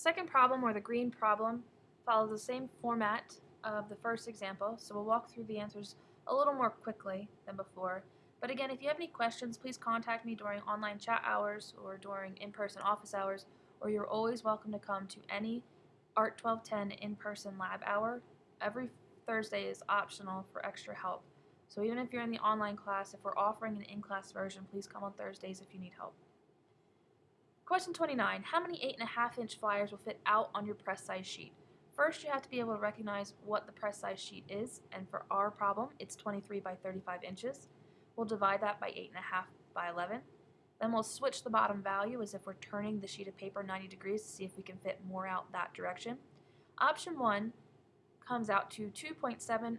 The second problem, or the green problem, follows the same format of the first example, so we'll walk through the answers a little more quickly than before. But again, if you have any questions, please contact me during online chat hours or during in-person office hours, or you're always welcome to come to any ART 1210 in-person lab hour. Every Thursday is optional for extra help. So even if you're in the online class, if we're offering an in-class version, please come on Thursdays if you need help. Question 29. How many 8.5 inch flyers will fit out on your press size sheet? First, you have to be able to recognize what the press size sheet is, and for our problem, it's 23 by 35 inches. We'll divide that by 8.5 by 11. Then we'll switch the bottom value as if we're turning the sheet of paper 90 degrees to see if we can fit more out that direction. Option 1 comes out to 2.705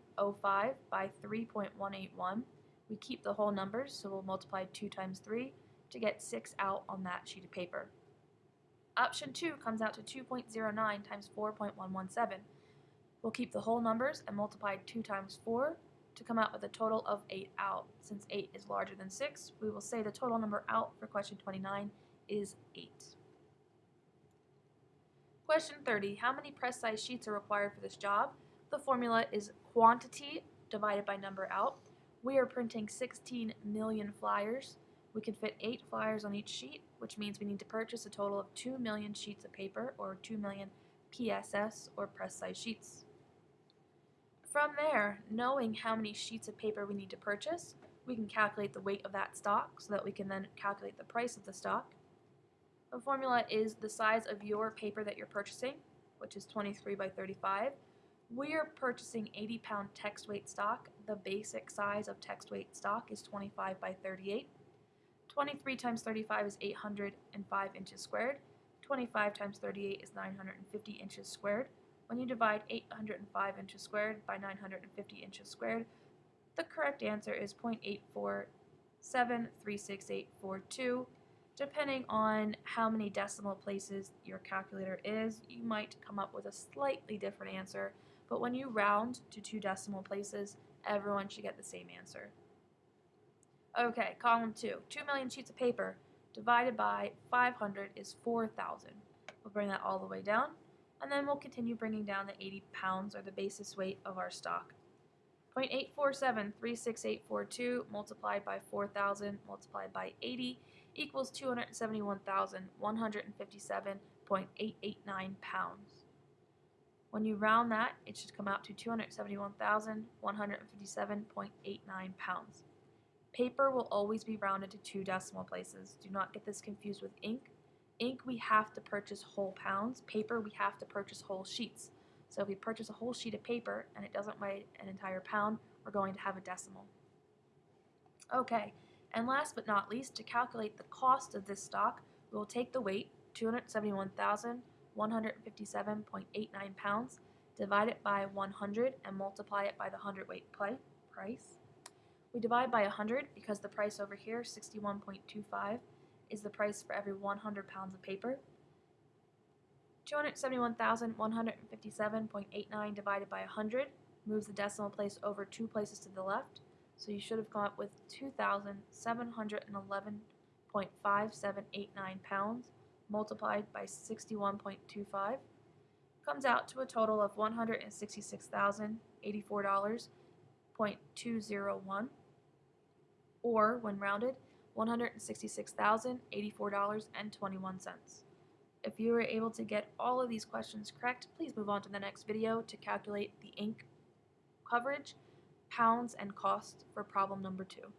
by 3.181. We keep the whole numbers, so we'll multiply 2 times 3 to get 6 out on that sheet of paper. Option 2 comes out to 2.09 times 4.117. We'll keep the whole numbers and multiply 2 times 4 to come out with a total of 8 out. Since 8 is larger than 6, we will say the total number out for question 29 is 8. Question 30. How many press size sheets are required for this job? The formula is quantity divided by number out. We are printing 16 million flyers. We can fit 8 flyers on each sheet, which means we need to purchase a total of 2 million sheets of paper, or 2 million PSS, or press size sheets. From there, knowing how many sheets of paper we need to purchase, we can calculate the weight of that stock so that we can then calculate the price of the stock. The formula is the size of your paper that you're purchasing, which is 23 by 35. We are purchasing 80 pound text weight stock. The basic size of text weight stock is 25 by 38. 23 times 35 is 805 inches squared. 25 times 38 is 950 inches squared. When you divide 805 inches squared by 950 inches squared, the correct answer is 0.847368842. Depending on how many decimal places your calculator is, you might come up with a slightly different answer, but when you round to two decimal places, everyone should get the same answer. Okay, column 2. 2 million sheets of paper divided by 500 is 4,000. We'll bring that all the way down, and then we'll continue bringing down the 80 pounds, or the basis weight of our stock. 0.847368842 multiplied by 4,000 multiplied by 80 equals 271,157.889 pounds. When you round that, it should come out to 271,157.89 pounds. Paper will always be rounded to two decimal places. Do not get this confused with ink. Ink, we have to purchase whole pounds. Paper, we have to purchase whole sheets. So if we purchase a whole sheet of paper and it doesn't weigh an entire pound, we're going to have a decimal. Okay, and last but not least, to calculate the cost of this stock, we will take the weight, 271,157.89 pounds, divide it by 100 and multiply it by the hundredweight price. We divide by 100 because the price over here, 61.25, is the price for every 100 pounds of paper. 271,157.89 divided by 100 moves the decimal place over two places to the left, so you should have come up with 2,711.5789 pounds multiplied by 61.25 comes out to a total of $166,084.201 or, when rounded, $166,084.21. If you were able to get all of these questions correct, please move on to the next video to calculate the ink coverage, pounds, and cost for problem number two.